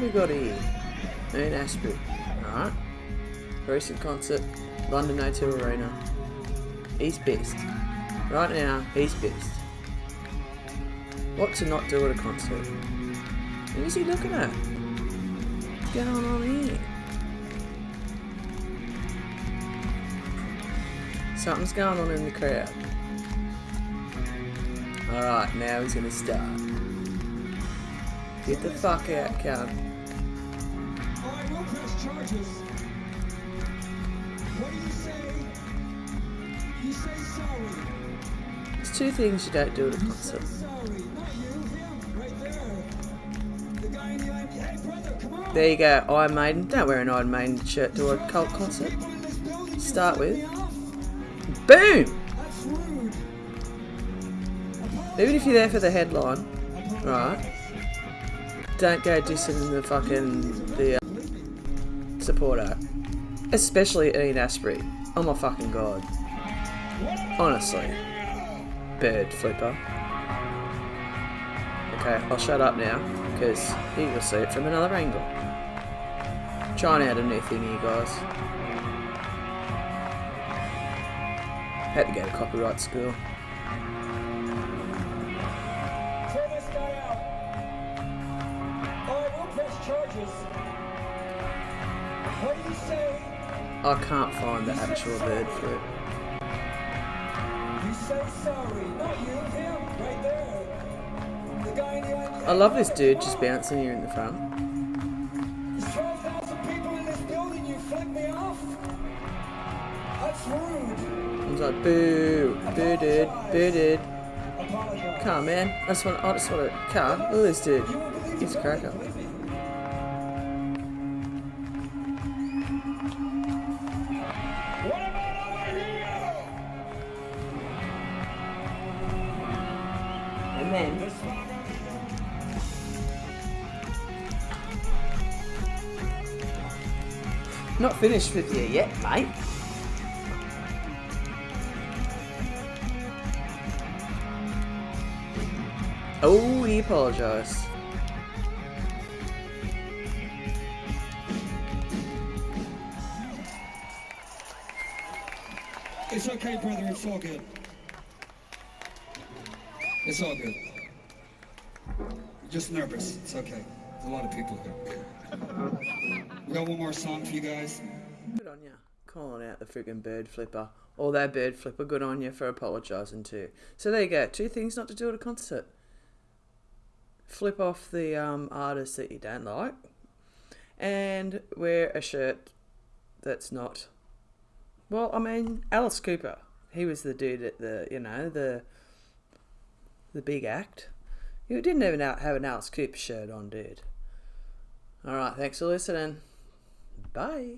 have we got here? Ian Astbury. Alright. Recent concert, London O2 Arena. He's best. Right now, he's best. What to not do at a concert? Who is he looking at? What's going on here? Something's going on in the crowd. Alright, now he's gonna start. Get the fuck out, cunt. Alright, we'll press charges. What do you say? You say sorry. There's two things you don't do at a concert. say sorry. Not you, him, right there. The guy in the eye. Hey, brother, come on. There you go, Iron Maiden. Don't wear an Iron Maiden shirt to a cult concert. People in this building, Start with. Boom! Even if you're there for the headline, right? Don't go dissing the fucking the uh, support act, especially Ian Astbury. Oh my fucking god! Honestly, bird flipper. Okay, I'll shut up now because you will see it from another angle. Trying out a new thing here, guys. Had to go to copyright school. I can't find the actual bird eye. I love this dude just bouncing here in the front. There's 12,000 people in this building. You flip me off? That's rude. He's like, boo, boo dude, boo dude. On, man. I just want, I just want to, come. Look at this dude. He's a cracker. Here. not finished with you yet, mate. Oh, he apologised. It's okay, brother. It's all good. It's all good. Just nervous. It's okay. There's a lot of people here. We got one more song for you guys. Good on you. Calling out the friggin' bird flipper. Or that bird flipper, good on you for apologising too. So there you go. Two things not to do at a concert. Flip off the um, artist that you don't like. And wear a shirt that's not. Well, I mean, Alice Cooper. He was the dude at the, you know, the the big act. You didn't even have an Alice Cooper shirt on, dude. Alright, thanks for listening. Bye.